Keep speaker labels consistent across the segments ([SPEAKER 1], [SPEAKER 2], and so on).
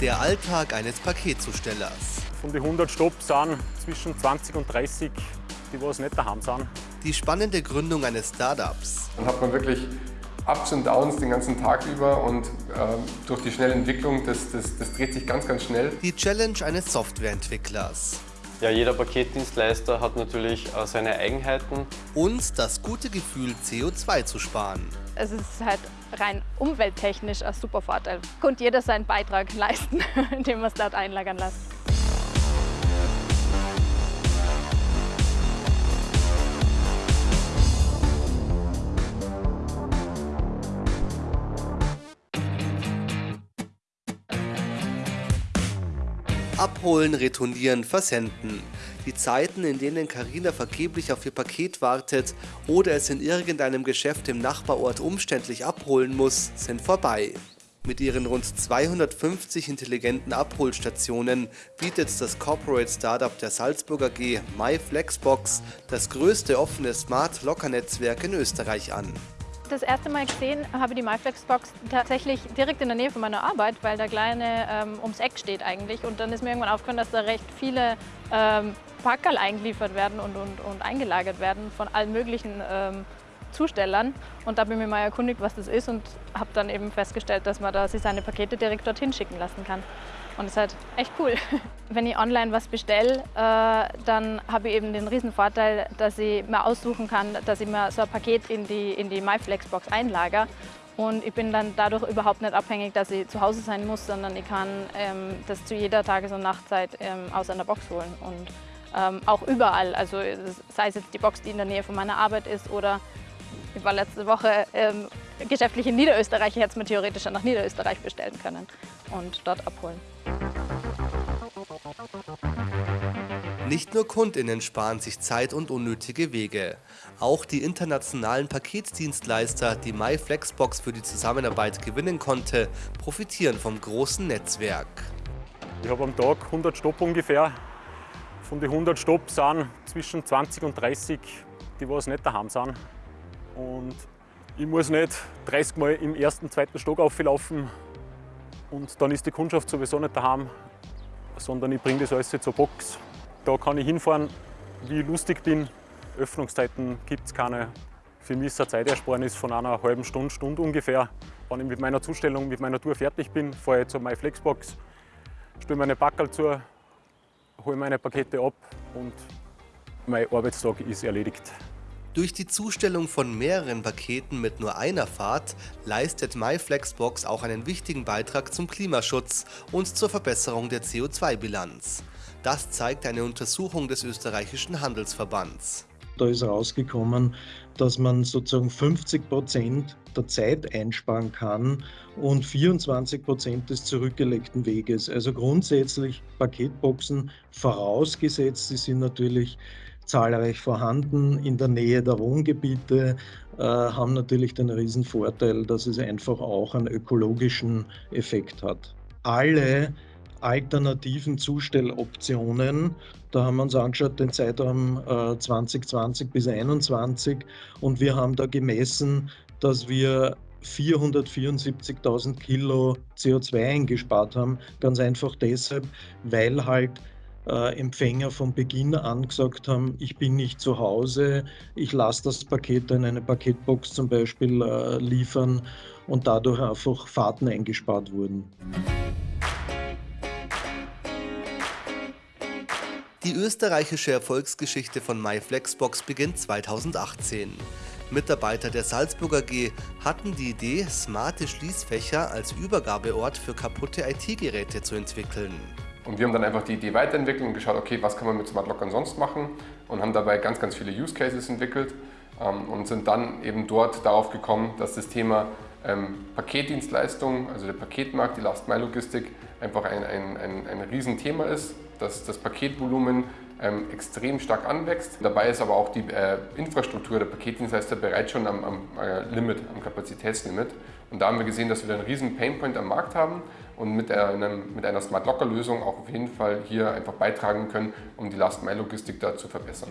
[SPEAKER 1] Der Alltag eines Paketzustellers.
[SPEAKER 2] Von den 100 Stopps sind zwischen 20 und 30, die was nicht daheim sind.
[SPEAKER 1] Die spannende Gründung eines Startups.
[SPEAKER 3] Dann hat man wirklich Ups und Downs den ganzen Tag über und äh, durch die schnelle Entwicklung, das, das, das dreht sich ganz, ganz schnell.
[SPEAKER 1] Die Challenge eines Softwareentwicklers.
[SPEAKER 4] Ja, jeder Paketdienstleister hat natürlich äh, seine Eigenheiten.
[SPEAKER 1] Und das gute Gefühl, CO2 zu sparen.
[SPEAKER 5] Es ist halt rein umwelttechnisch ein super Vorteil. Konnte jeder seinen Beitrag leisten, indem man es dort einlagern lässt.
[SPEAKER 1] Abholen, retournieren, versenden. Die Zeiten, in denen Karina vergeblich auf ihr Paket wartet oder es in irgendeinem Geschäft im Nachbarort umständlich abholen muss, sind vorbei. Mit ihren rund 250 intelligenten Abholstationen bietet das Corporate Startup der Salzburger G MyFlexbox das größte offene Smart-Locker-Netzwerk in Österreich an.
[SPEAKER 5] Das erste Mal gesehen habe die MyFlexbox tatsächlich direkt in der Nähe von meiner Arbeit, weil der Kleine ähm, ums Eck steht eigentlich. Und dann ist mir irgendwann aufgefallen, dass da recht viele ähm, Packerl eingeliefert werden und, und, und eingelagert werden von allen möglichen ähm, Zustellern. Und da habe ich mir mal erkundigt, was das ist und habe dann eben festgestellt, dass man da sich seine Pakete direkt dorthin schicken lassen kann. Und das ist halt echt cool. Wenn ich online was bestelle, äh, dann habe ich eben den riesen Vorteil, dass ich mir aussuchen kann, dass ich mir so ein Paket in die, in die MyFlexbox einlager. Und ich bin dann dadurch überhaupt nicht abhängig, dass ich zu Hause sein muss, sondern ich kann ähm, das zu jeder Tages- und Nachtzeit ähm, aus einer Box holen. Und ähm, auch überall, also sei es jetzt die Box, die in der Nähe von meiner Arbeit ist oder ich war letzte Woche ähm, geschäftlich in Niederösterreich, ich hätte es mir theoretisch nach Niederösterreich bestellen können und dort abholen.
[SPEAKER 1] Nicht nur KundInnen sparen sich Zeit und unnötige Wege. Auch die internationalen Paketdienstleister, die MyFlexbox für die Zusammenarbeit gewinnen konnte, profitieren vom großen Netzwerk.
[SPEAKER 2] Ich habe am Tag 100 Stopp ungefähr. Von den 100 Stopp sind zwischen 20 und 30, die was nicht daheim sind. Und ich muss nicht 30 Mal im ersten, zweiten Stock auflaufen und dann ist die Kundschaft sowieso nicht daheim, sondern ich bringe das alles zur Box. Da kann ich hinfahren, wie ich lustig bin. Öffnungszeiten gibt es keine. Für mich ist eine Zeitersparnis von einer halben Stunde, Stunde ungefähr. Wenn ich mit meiner Zustellung, mit meiner Tour fertig bin, fahre ich zur MyFlexbox, stelle meine Packerl zu, hole meine Pakete ab und mein Arbeitstag ist erledigt.
[SPEAKER 1] Durch die Zustellung von mehreren Paketen mit nur einer Fahrt leistet MyFlexbox auch einen wichtigen Beitrag zum Klimaschutz und zur Verbesserung der CO2-Bilanz. Das zeigt eine Untersuchung des österreichischen Handelsverbands.
[SPEAKER 6] Da ist rausgekommen, dass man sozusagen 50 Prozent der Zeit einsparen kann und 24 Prozent des zurückgelegten Weges. Also grundsätzlich Paketboxen vorausgesetzt, sie sind natürlich zahlreich vorhanden in der Nähe der Wohngebiete, äh, haben natürlich den riesen Vorteil, dass es einfach auch einen ökologischen Effekt hat. Alle alternativen Zustelloptionen. Da haben wir uns angeschaut den Zeitraum äh, 2020 bis 2021 und wir haben da gemessen, dass wir 474.000 Kilo CO2 eingespart haben. Ganz einfach deshalb, weil halt äh, Empfänger von Beginn an gesagt haben, ich bin nicht zu Hause, ich lasse das Paket in eine Paketbox zum Beispiel äh, liefern und dadurch einfach Fahrten eingespart wurden.
[SPEAKER 1] Die österreichische Erfolgsgeschichte von MyFlexbox beginnt 2018. Mitarbeiter der Salzburger G hatten die Idee, smarte Schließfächer als Übergabeort für kaputte IT-Geräte zu entwickeln.
[SPEAKER 3] Und wir haben dann einfach die Idee weiterentwickelt und geschaut, okay, was kann man mit Smart Lockern sonst machen und haben dabei ganz, ganz viele Use Cases entwickelt ähm, und sind dann eben dort darauf gekommen, dass das Thema ähm, Paketdienstleistung, also der Paketmarkt, die Last-Mile-Logistik einfach ein, ein, ein, ein Riesenthema ist, dass das Paketvolumen ähm, extrem stark anwächst. Dabei ist aber auch die äh, Infrastruktur der Paketdienstleister bereits schon am, am äh, Limit, am Kapazitätslimit. Und da haben wir gesehen, dass wir einen riesen Painpoint am Markt haben und mit, einem, mit einer Smart Locker Lösung auch auf jeden Fall hier einfach beitragen können, um die Last Mile Logistik da zu verbessern.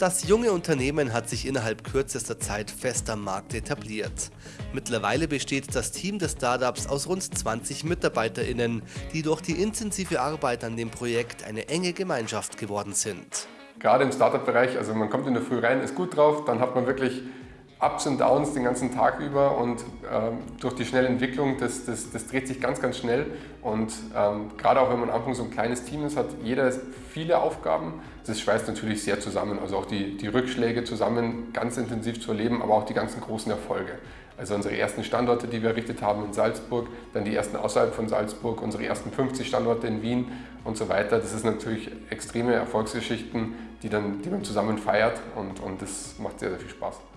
[SPEAKER 1] Das junge Unternehmen hat sich innerhalb kürzester Zeit fest am Markt etabliert. Mittlerweile besteht das Team des Startups aus rund 20 MitarbeiterInnen, die durch die intensive Arbeit an dem Projekt eine enge Gemeinschaft geworden sind.
[SPEAKER 3] Gerade im Startup-Bereich, also man kommt in der Früh rein, ist gut drauf, dann hat man wirklich Ups und Downs den ganzen Tag über und ähm, durch die schnelle Entwicklung, das, das, das, dreht sich ganz, ganz schnell und ähm, gerade auch wenn man am Anfang so ein kleines Team ist, hat jeder viele Aufgaben. Das schweißt natürlich sehr zusammen, also auch die, die Rückschläge zusammen ganz intensiv zu erleben, aber auch die ganzen großen Erfolge. Also unsere ersten Standorte, die wir errichtet haben in Salzburg, dann die ersten außerhalb von Salzburg, unsere ersten 50 Standorte in Wien und so weiter. Das ist natürlich extreme Erfolgsgeschichten, die, dann, die man zusammen feiert und, und das macht sehr, sehr viel Spaß.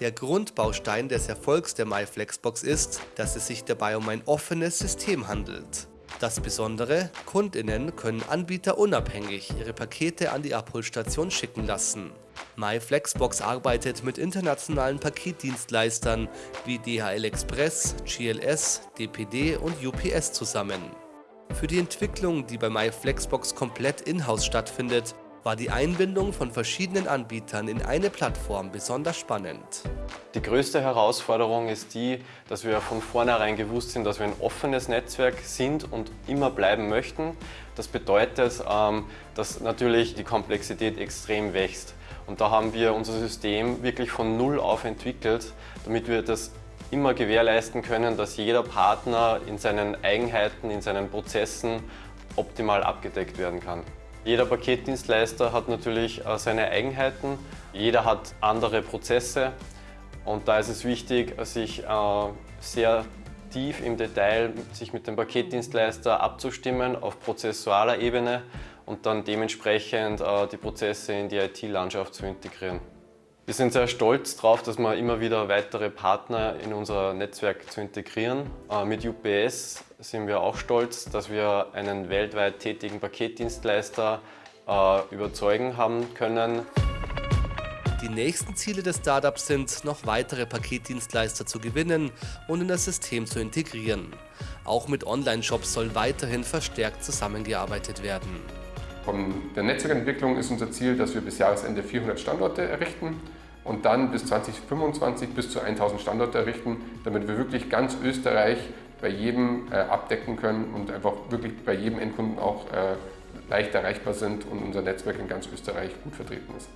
[SPEAKER 1] Der Grundbaustein des Erfolgs der MyFlexbox ist, dass es sich dabei um ein offenes System handelt. Das Besondere, KundInnen können anbieterunabhängig ihre Pakete an die Abholstation schicken lassen. MyFlexbox arbeitet mit internationalen Paketdienstleistern wie DHL Express, GLS, DPD und UPS zusammen. Für die Entwicklung, die bei MyFlexbox komplett in-house stattfindet, war die Einbindung von verschiedenen Anbietern in eine Plattform besonders spannend.
[SPEAKER 4] Die größte Herausforderung ist die, dass wir von vornherein gewusst sind, dass wir ein offenes Netzwerk sind und immer bleiben möchten. Das bedeutet, ähm, dass natürlich die Komplexität extrem wächst. Und da haben wir unser System wirklich von Null auf entwickelt, damit wir das immer gewährleisten können, dass jeder Partner in seinen Eigenheiten, in seinen Prozessen optimal abgedeckt werden kann. Jeder Paketdienstleister hat natürlich äh, seine Eigenheiten, jeder hat andere Prozesse und da ist es wichtig, sich äh, sehr tief im Detail sich mit dem Paketdienstleister abzustimmen auf prozessualer Ebene und dann dementsprechend äh, die Prozesse in die IT-Landschaft zu integrieren. Wir sind sehr stolz darauf, dass wir immer wieder weitere Partner in unser Netzwerk zu integrieren. Äh, mit UPS sind wir auch stolz, dass wir einen weltweit tätigen Paketdienstleister äh, überzeugen haben können.
[SPEAKER 1] Die nächsten Ziele des Startups sind, noch weitere Paketdienstleister zu gewinnen und in das System zu integrieren. Auch mit Online-Shops soll weiterhin verstärkt zusammengearbeitet werden.
[SPEAKER 3] Von der Netzwerkentwicklung ist unser Ziel, dass wir bis Jahresende 400 Standorte errichten und dann bis 2025 bis zu 1000 Standorte errichten, damit wir wirklich ganz Österreich bei jedem äh, abdecken können und einfach wirklich bei jedem Endkunden auch äh, leicht erreichbar sind und unser Netzwerk in ganz Österreich gut vertreten ist.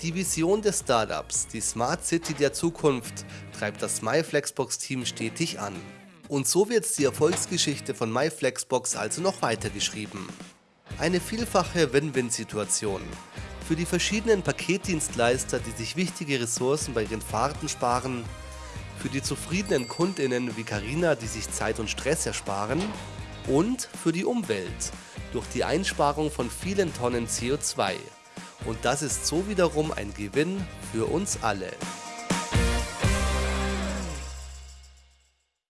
[SPEAKER 1] Die Vision des Startups, die Smart City der Zukunft, treibt das MyFlexbox-Team stetig an. Und so wird die Erfolgsgeschichte von MyFlexbox also noch weitergeschrieben. Eine vielfache Win-Win-Situation. Für die verschiedenen Paketdienstleister, die sich wichtige Ressourcen bei ihren Fahrten sparen, für die zufriedenen KundInnen wie Carina, die sich Zeit und Stress ersparen und für die Umwelt durch die Einsparung von vielen Tonnen CO2. Und das ist so wiederum ein Gewinn für uns alle.